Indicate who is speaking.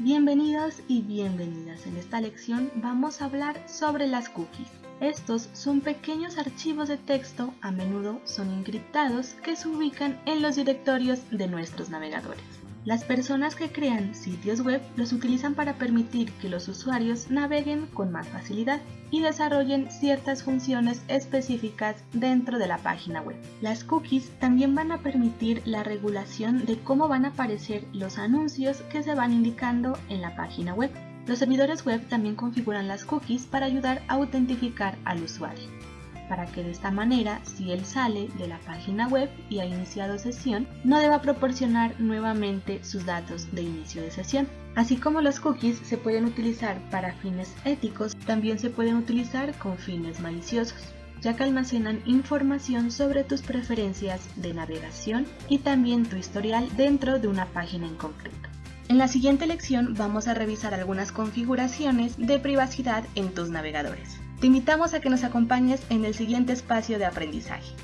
Speaker 1: Bienvenidos y bienvenidas. En esta lección vamos a hablar sobre las cookies. Estos son pequeños archivos de texto, a menudo son encriptados, que se ubican en los directorios de nuestros navegadores. Las personas que crean sitios web los utilizan para permitir que los usuarios naveguen con más facilidad y desarrollen ciertas funciones específicas dentro de la página web. Las cookies también van a permitir la regulación de cómo van a aparecer los anuncios que se van indicando en la página web. Los servidores web también configuran las cookies para ayudar a autentificar al usuario para que de esta manera, si él sale de la página web y ha iniciado sesión, no deba proporcionar nuevamente sus datos de inicio de sesión. Así como los cookies se pueden utilizar para fines éticos, también se pueden utilizar con fines maliciosos ya que almacenan información sobre tus preferencias de navegación y también tu historial dentro de una página en concreto. En la siguiente lección vamos a revisar algunas configuraciones de privacidad en tus navegadores. Te invitamos a que nos acompañes en el siguiente espacio de aprendizaje.